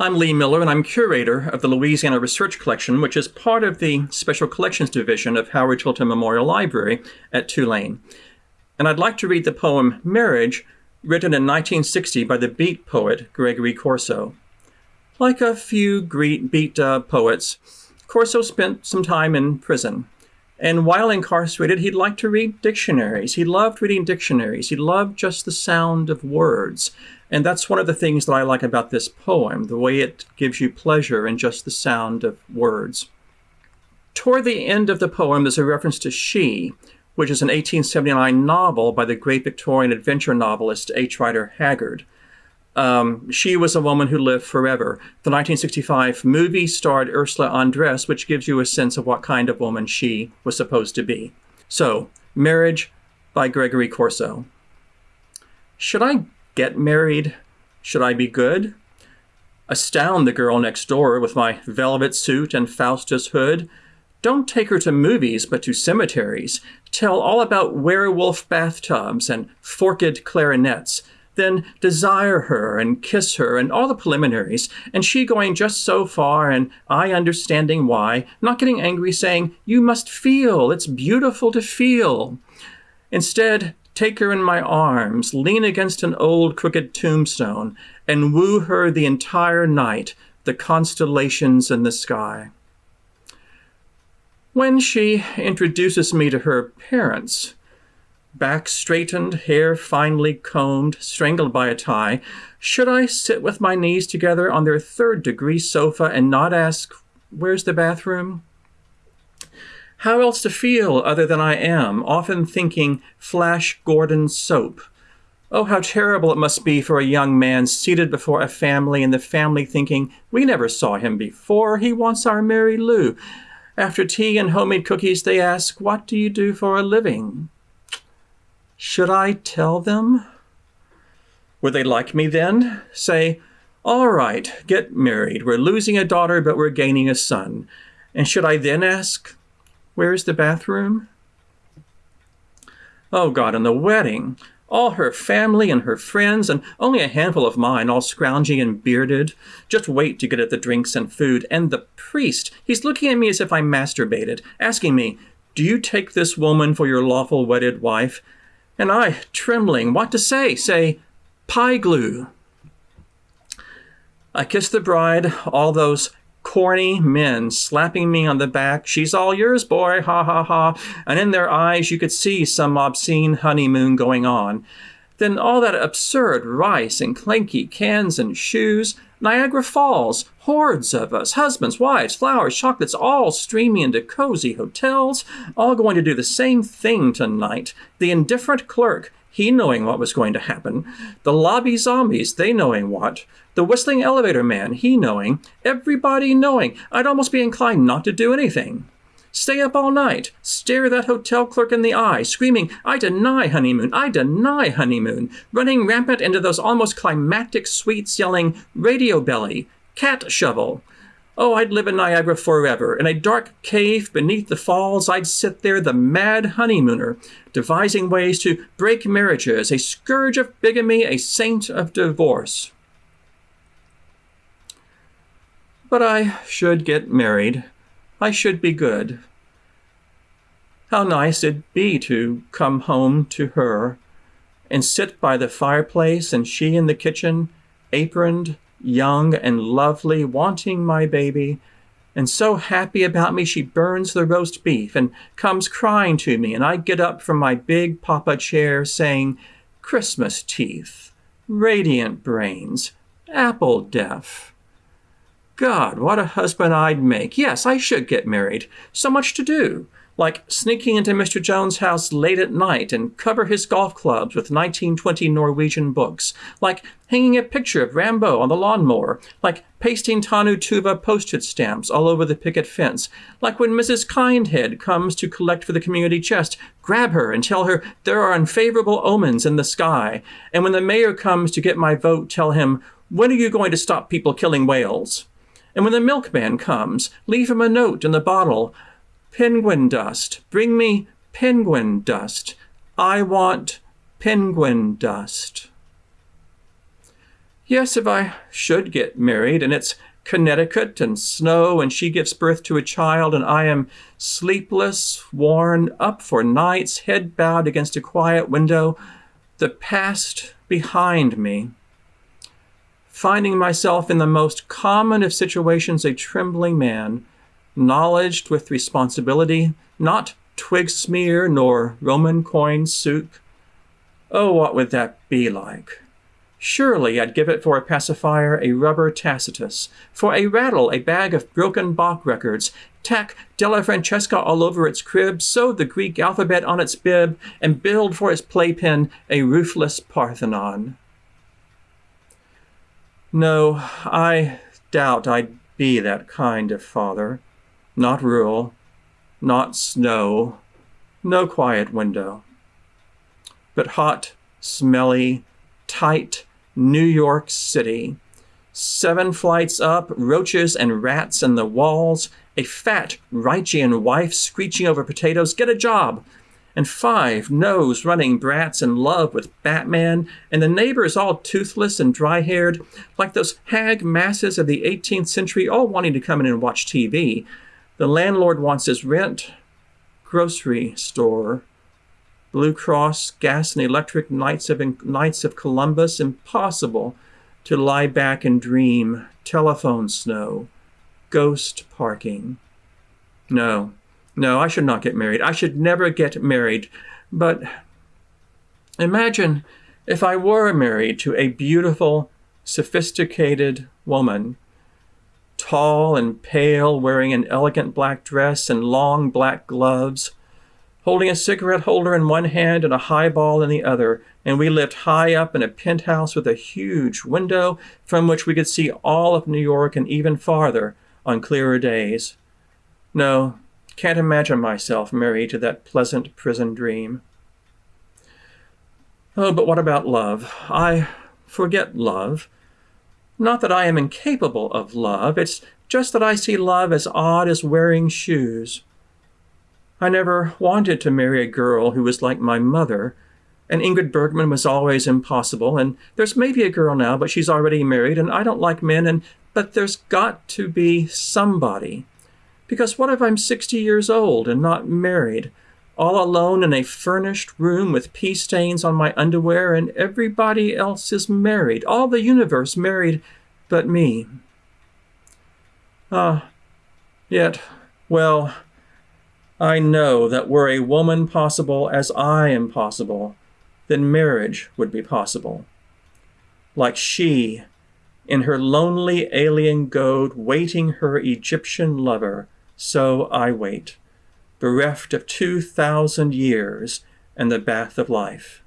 I'm Lee Miller, and I'm curator of the Louisiana Research Collection, which is part of the Special Collections Division of Howard Tilton Memorial Library at Tulane. And I'd like to read the poem Marriage, written in 1960 by the beat poet Gregory Corso. Like a few great beat uh, poets, Corso spent some time in prison. And while incarcerated, he'd like to read dictionaries. He loved reading dictionaries. He loved just the sound of words. And that's one of the things that I like about this poem, the way it gives you pleasure in just the sound of words. Toward the end of the poem, there's a reference to She, which is an 1879 novel by the great Victorian adventure novelist H. Rider Haggard. Um, she was a woman who lived forever. The 1965 movie starred Ursula Andress, which gives you a sense of what kind of woman she was supposed to be. So, Marriage by Gregory Corso. Should I get married? Should I be good? Astound the girl next door with my velvet suit and Faustus hood. Don't take her to movies, but to cemeteries. Tell all about werewolf bathtubs and forked clarinets. Then desire her and kiss her and all the preliminaries, and she going just so far and I understanding why, not getting angry saying, You must feel, it's beautiful to feel. Instead, take her in my arms, lean against an old crooked tombstone, and woo her the entire night, the constellations in the sky. When she introduces me to her parents, back straightened, hair finely combed, strangled by a tie, should I sit with my knees together on their third degree sofa and not ask, Where's the bathroom? How else to feel other than I am, often thinking Flash Gordon soap. Oh, how terrible it must be for a young man seated before a family and the family thinking, We never saw him before, he wants our Mary Lou. After tea and homemade cookies, they ask, What do you do for a living? Should I tell them? Would they like me then? Say, All right, get married. We're losing a daughter, but we're gaining a son. And should I then ask, Where's the bathroom? Oh God, and the wedding. All her family and her friends, and only a handful of mine, all scroungy and bearded. Just wait to get at the drinks and food. And the priest, he's looking at me as if I masturbated, asking me, Do you take this woman for your lawful wedded wife? And I, trembling, what to say? Say, Pie glue. I kiss the bride, all those corny men slapping me on the back. She's all yours, boy, ha ha ha. And in their eyes, you could see some obscene honeymoon going on. Then all that absurd rice and clanky cans and shoes. Niagara Falls, hordes of us, husbands, wives, flowers, chocolates, all streaming into cozy hotels, all going to do the same thing tonight. The indifferent clerk, he knowing what was going to happen. The lobby zombies, they knowing what. The whistling elevator man, he knowing. Everybody knowing. I'd almost be inclined not to do anything. Stay up all night, stare that hotel clerk in the eye, screaming, I deny honeymoon, I deny honeymoon, running rampant into those almost climactic suites, yelling, Radio belly, cat shovel. Oh, I'd live in Niagara forever. In a dark cave beneath the falls, I'd sit there, the mad honeymooner, devising ways to break marriages, a scourge of bigamy, a saint of divorce. But I should get married. I should be good. How nice it'd be to come home to her and sit by the fireplace and she in the kitchen, aproned, young and lovely, wanting my baby, and so happy about me she burns the roast beef and comes crying to me, and I get up from my big papa chair saying, Christmas teeth, radiant brains, apple deaf. God, what a husband I'd make. Yes, I should get married. So much to do. Like sneaking into Mr. Jones' house late at night and cover his golf clubs with 1920 Norwegian books. Like hanging a picture of Rimbaud on the lawnmower. Like pasting Tannu Tuva postage stamps all over the picket fence. Like when Mrs. Kindhead comes to collect for the community chest, grab her and tell her there are unfavorable omens in the sky. And when the mayor comes to get my vote, tell him, when are you going to stop people killing whales? And when the milkman comes, leave him a note in the bottle Penguin dust. Bring me penguin dust. I want penguin dust. Yes, if I should get married and it's Connecticut and snow, and she gives birth to a child, and I am sleepless, worn, up for nights, head bowed against a quiet window, the past behind me. Finding myself in the most common of situations a trembling man, knowledged with responsibility, not twig smear nor Roman coin souk. Oh, what would that be like? Surely I'd give it for a pacifier a rubber Tacitus, for a rattle a bag of broken Bach records, tack Della Francesca all over its crib, sew the Greek alphabet on its bib, and build for its playpen a roofless Parthenon. No, I doubt I'd be that kind of father. Not rural, not snow, no quiet window. But hot, smelly, tight, New York City. Seven flights up, roaches and rats in the walls, a fat, Reichian wife screeching over potatoes, get a job, and five nose running brats in love with Batman, and the neighbors all toothless and dry haired, like those hag masses of the 18th century, all wanting to come in and watch TV. The landlord wants his rent, grocery store, Blue Cross, Gas and Electric, Knights of, Knights of Columbus, impossible to lie back and dream, telephone snow, ghost parking. No, no, I should not get married. I should never get married. But imagine if I were married to a beautiful, sophisticated woman, tall and pale, wearing an elegant black dress and long black gloves holding a cigarette holder in one hand and a highball in the other, and we lived high up in a penthouse with a huge window from which we could see all of New York and even farther on clearer days. No, can't imagine myself married to that pleasant prison dream. Oh, but what about love? I forget love. Not that I am incapable of love, it's just that I see love as odd as wearing shoes. I never wanted to marry a girl who was like my mother, and Ingrid Bergman was always impossible, and there's maybe a girl now, but she's already married, and I don't like men, and but there's got to be somebody. Because what if I'm 60 years old and not married, all alone in a furnished room with pea stains on my underwear, and everybody else is married, all the universe married but me? Ah, yet, well, I know that were a woman possible as I am possible, then marriage would be possible. Like she, in her lonely alien goad, waiting her Egyptian lover, so I wait, bereft of two thousand years and the bath of life.